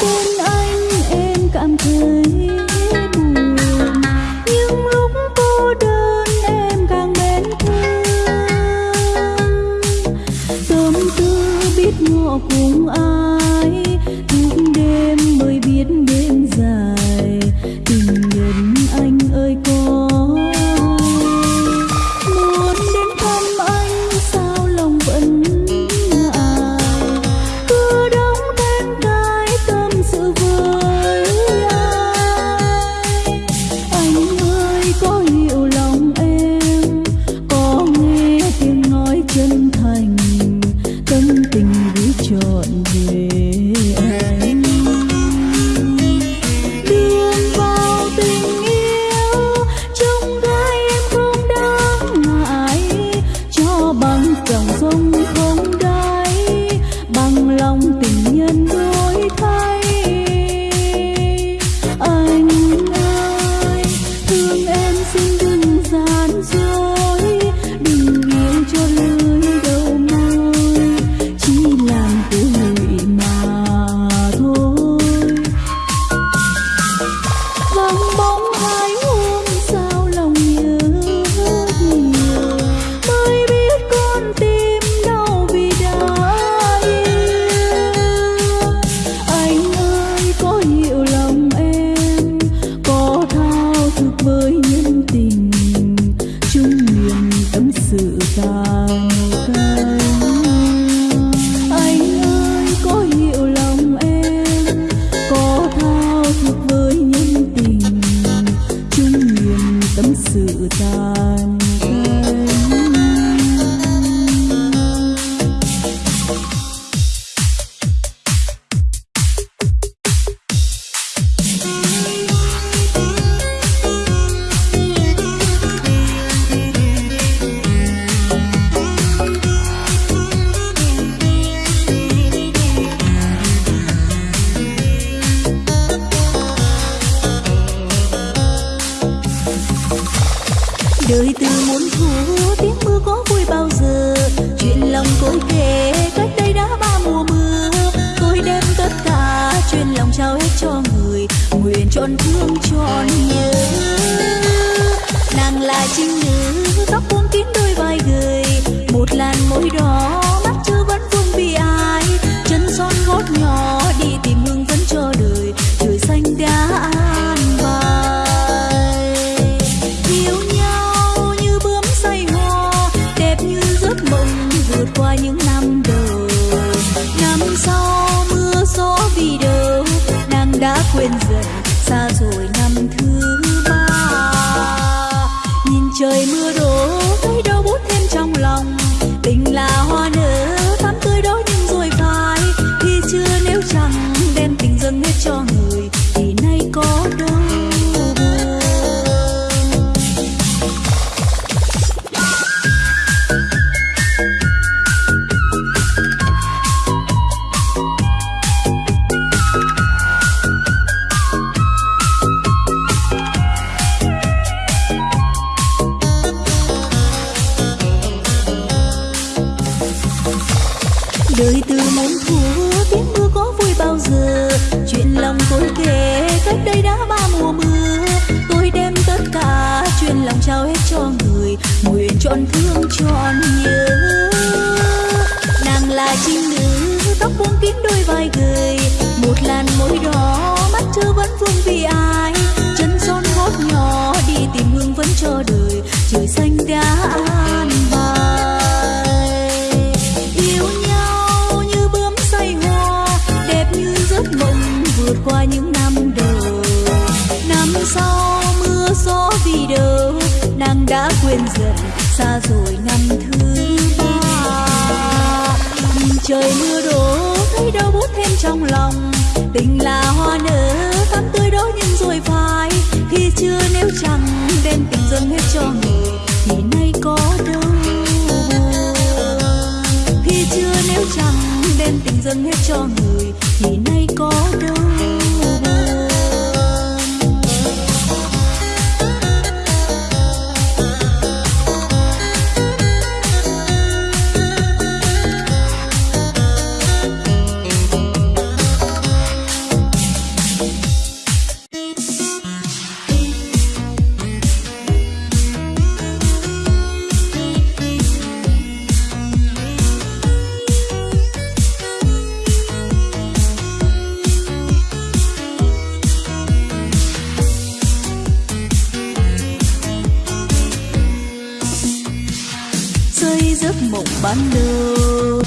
Boom. đời từ muốn thu, tiếng mưa có vui bao giờ? Chuyện lòng cối kể, cách đây đã ba mùa mưa. Tôi đem tất cả chuyện lòng trao hết cho người, nguyện trọn thương trọn nhớ. Nàng là chính nữ vượt qua những năm đầu năm sau trời trời xanh đã an bài. Yêu nhau như bướm say hoa, đẹp như giấc mộng vượt qua những năm đầu. Năm sau mưa gió vì đâu nàng đã quên dần, xa rồi năm thứ ba. Trời mưa đổ, thấy đau bút thêm trong lòng. Tình là hoa nở, tắm tươi đó nhưng rồi phai, khi chưa nếu chẳng đem tình dâng hết cho người thì nay có đâu. Khi chưa nếu chẳng đem tình dâng hết cho người, thì nay có đâu. Mộng ban đầu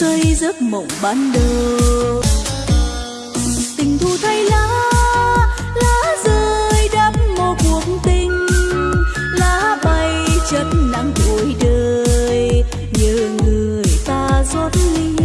xây giấc mộng ban đầu. Tình thu thay lá lá rơi đắp một cuộc tình. Lá bay chất nắng tuổi đời như người ta rót ly.